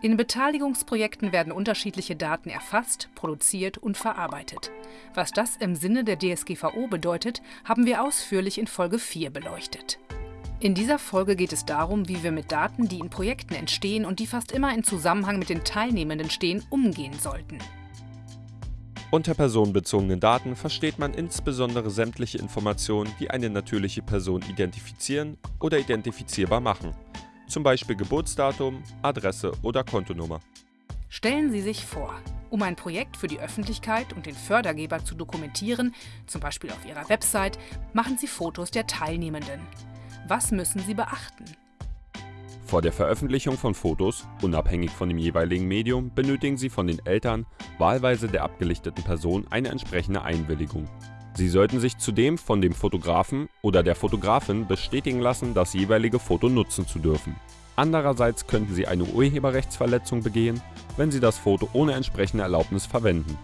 In Beteiligungsprojekten werden unterschiedliche Daten erfasst, produziert und verarbeitet. Was das im Sinne der DSGVO bedeutet, haben wir ausführlich in Folge 4 beleuchtet. In dieser Folge geht es darum, wie wir mit Daten, die in Projekten entstehen und die fast immer in Zusammenhang mit den Teilnehmenden stehen, umgehen sollten. Unter personenbezogenen Daten versteht man insbesondere sämtliche Informationen, die eine natürliche Person identifizieren oder identifizierbar machen zum Beispiel Geburtsdatum, Adresse oder Kontonummer. Stellen Sie sich vor, um ein Projekt für die Öffentlichkeit und den Fördergeber zu dokumentieren, zum Beispiel auf Ihrer Website, machen Sie Fotos der Teilnehmenden. Was müssen Sie beachten? Vor der Veröffentlichung von Fotos, unabhängig von dem jeweiligen Medium, benötigen Sie von den Eltern, wahlweise der abgelichteten Person, eine entsprechende Einwilligung. Sie sollten sich zudem von dem Fotografen oder der Fotografin bestätigen lassen, das jeweilige Foto nutzen zu dürfen. Andererseits könnten Sie eine Urheberrechtsverletzung begehen, wenn Sie das Foto ohne entsprechende Erlaubnis verwenden